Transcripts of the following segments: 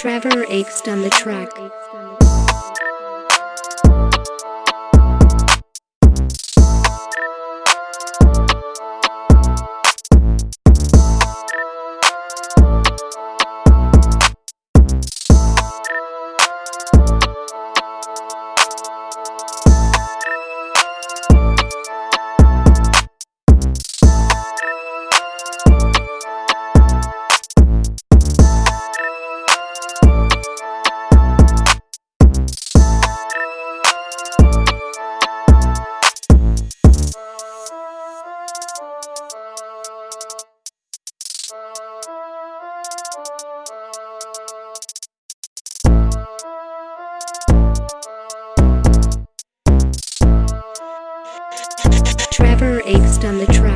Trevor Akes on the track. On the track.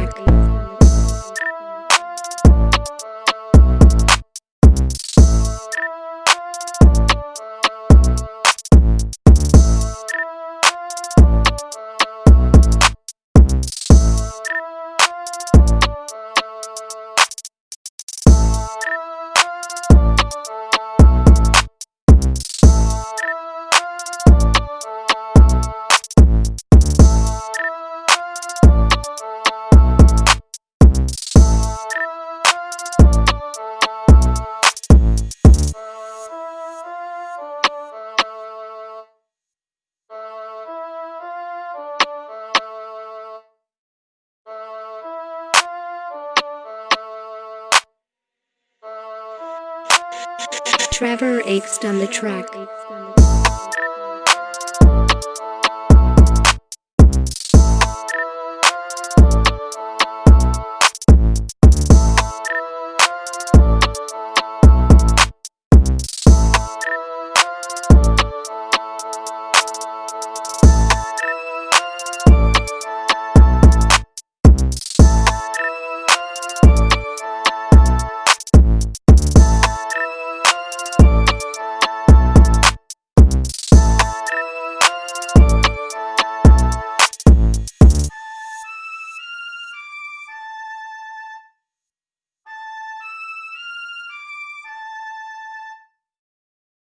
Trevor Akes on the track.